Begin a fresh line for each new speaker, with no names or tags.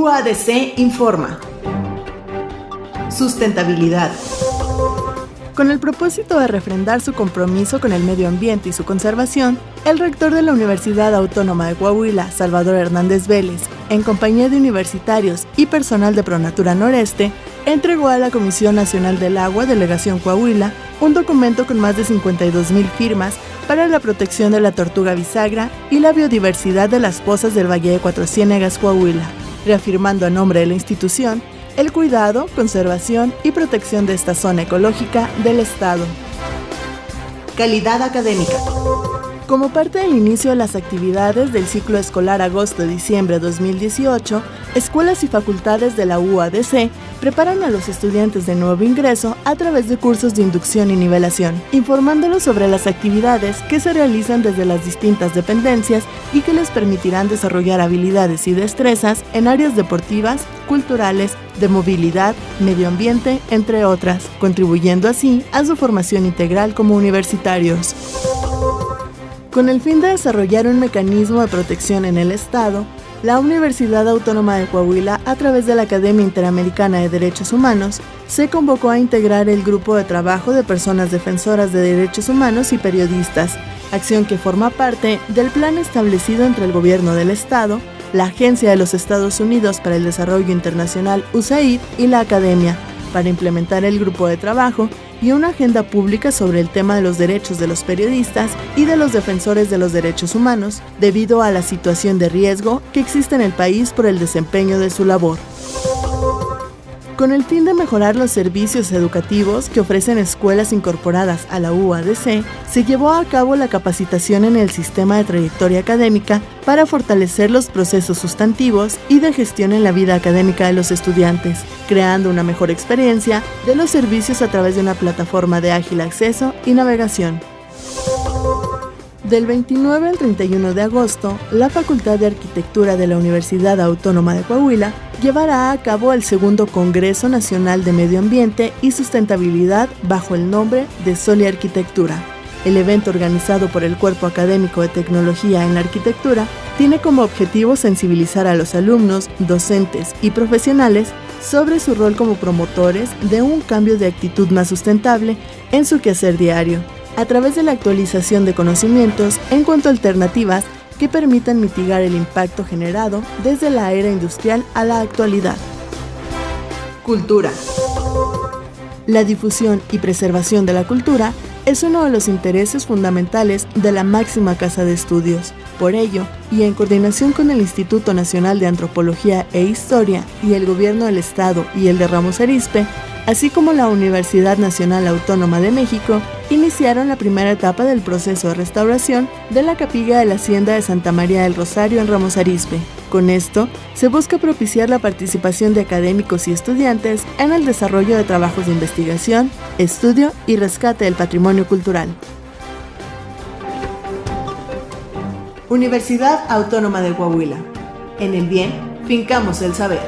UADC informa. Sustentabilidad. Con el propósito de refrendar su compromiso con el medio ambiente y su conservación, el rector de la Universidad Autónoma de Coahuila, Salvador Hernández Vélez, en compañía de universitarios y personal de Pronatura Noreste, entregó a la Comisión Nacional del Agua, Delegación Coahuila, un documento con más de 52.000 firmas para la protección de la tortuga bisagra y la biodiversidad de las pozas del Valle de Cuatro Ciénegas, Coahuila, reafirmando a nombre de la institución el cuidado, conservación y protección de esta zona ecológica del Estado. Calidad académica. Como parte del inicio de las actividades del ciclo escolar agosto-diciembre 2018, escuelas y facultades de la UADC preparan a los estudiantes de nuevo ingreso a través de cursos de inducción y nivelación, informándolos sobre las actividades que se realizan desde las distintas dependencias y que les permitirán desarrollar habilidades y destrezas en áreas deportivas, culturales, de movilidad, medio ambiente, entre otras, contribuyendo así a su formación integral como universitarios. Con el fin de desarrollar un mecanismo de protección en el Estado, la Universidad Autónoma de Coahuila, a través de la Academia Interamericana de Derechos Humanos, se convocó a integrar el grupo de trabajo de personas defensoras de derechos humanos y periodistas, acción que forma parte del plan establecido entre el Gobierno del Estado, la Agencia de los Estados Unidos para el Desarrollo Internacional USAID y la Academia, para implementar el grupo de trabajo y una agenda pública sobre el tema de los derechos de los periodistas y de los defensores de los derechos humanos, debido a la situación de riesgo que existe en el país por el desempeño de su labor con el fin de mejorar los servicios educativos que ofrecen escuelas incorporadas a la UADC, se llevó a cabo la capacitación en el sistema de trayectoria académica para fortalecer los procesos sustantivos y de gestión en la vida académica de los estudiantes, creando una mejor experiencia de los servicios a través de una plataforma de ágil acceso y navegación. Del 29 al 31 de agosto, la Facultad de Arquitectura de la Universidad Autónoma de Coahuila llevará a cabo el segundo Congreso Nacional de Medio Ambiente y Sustentabilidad bajo el nombre de Soli Arquitectura. El evento organizado por el Cuerpo Académico de Tecnología en la Arquitectura tiene como objetivo sensibilizar a los alumnos, docentes y profesionales sobre su rol como promotores de un cambio de actitud más sustentable en su quehacer diario, a través de la actualización de conocimientos en cuanto a alternativas que permitan mitigar el impacto generado desde la era industrial a la actualidad. Cultura. La difusión y preservación de la cultura es uno de los intereses fundamentales de la máxima casa de estudios. Por ello, y en coordinación con el Instituto Nacional de Antropología e Historia y el Gobierno del Estado y el de Ramos Arizpe, así como la Universidad Nacional Autónoma de México, iniciaron la primera etapa del proceso de restauración de la capilla de la Hacienda de Santa María del Rosario en Ramos Arizpe. Con esto, se busca propiciar la participación de académicos y estudiantes en el desarrollo de trabajos de investigación, estudio y rescate del patrimonio cultural. Universidad Autónoma de Coahuila. En el bien, fincamos el saber.